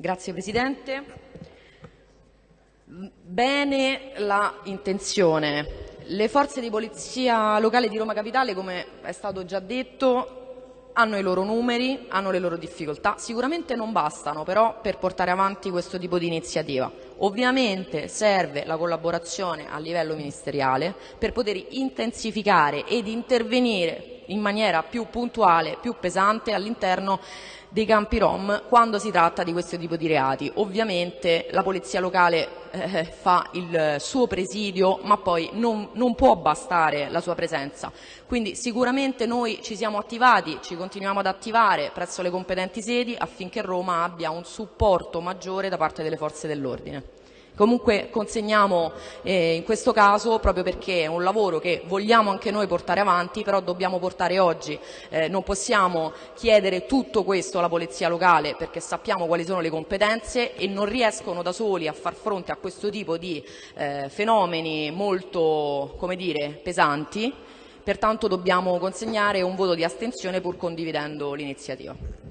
Grazie Presidente. Bene la intenzione. Le forze di polizia locale di Roma Capitale, come è stato già detto, hanno i loro numeri, hanno le loro difficoltà. Sicuramente non bastano però per portare avanti questo tipo di iniziativa. Ovviamente serve la collaborazione a livello ministeriale per poter intensificare ed intervenire in maniera più puntuale, più pesante all'interno dei campi rom quando si tratta di questo tipo di reati. Ovviamente la polizia locale eh, fa il suo presidio ma poi non, non, può bastare la sua presenza. Quindi sicuramente noi ci siamo attivati, ci continuiamo ad attivare presso le competenti sedi affinché Roma abbia un supporto maggiore da parte delle forze dell'ordine. Comunque consegniamo eh, in questo caso proprio perché è un lavoro che vogliamo anche noi portare avanti, però dobbiamo portare oggi. Eh, non possiamo chiedere tutto questo alla Polizia locale perché sappiamo quali sono le competenze e non riescono da soli a far fronte a questo tipo di eh, fenomeni molto come dire, pesanti. Pertanto dobbiamo consegnare un voto di astensione pur condividendo l'iniziativa.